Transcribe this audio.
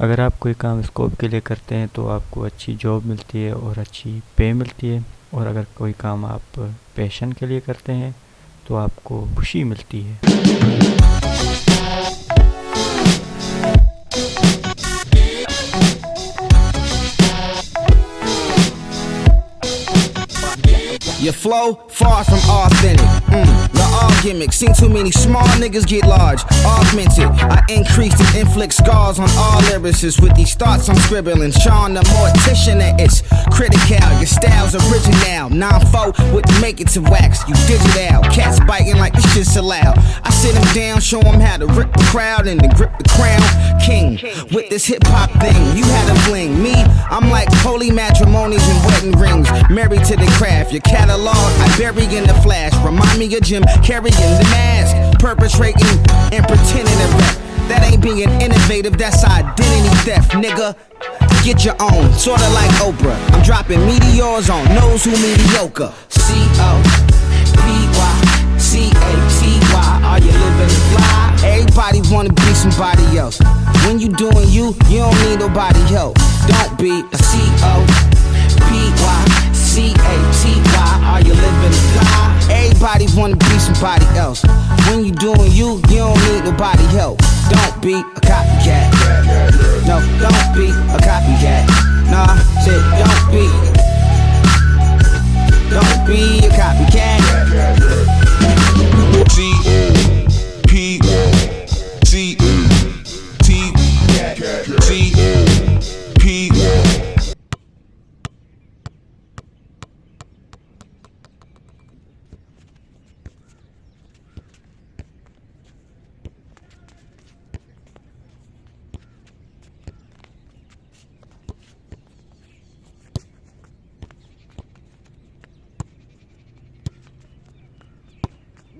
अगर आप कोई काम स्कोप के लिए करते हैं तो आपको अच्छी जॉब मिलती है और अच्छी पे मिलती है और अगर कोई काम आप पैशन के लिए करते हैं तो आपको खुशी मिलती है Your flow far from authentic. Mm, gimmick. Seen too many small niggas get large. Augmented. I increase and inflict scars on all lyricists with these thoughts I'm scribbling. Sean the mortician at it's critical. Your style's original. 9-4 wouldn't make it to wax. You digital. Cats biting like this shit's allowed. I sit them down, show them how to rip the crowd and to grip the crown. King with this hip hop thing. You had a fling. Me, I'm like holy matrimonies and wedding rings. Married to the craft. Your catalog I bury in the flash. Remind me of Jim Carrey in the mask, perpetrating and pretending to rap. That ain't being innovative, that's identity theft, nigga. Get your own, sorta like Oprah. I'm dropping meteors on those who mediocre. C O P Y C A T Y. Are you living fly? Everybody wanna be somebody else. When you doing you, you don't need nobody help. Don't be a C O P Y C A T Y. Are you living fly? Everybody wanna be somebody else. When you doing you, you don't need nobody help. Don't be a copycat. No, don't be a copycat. Nah, shit, don't be. Don't be a copycat. P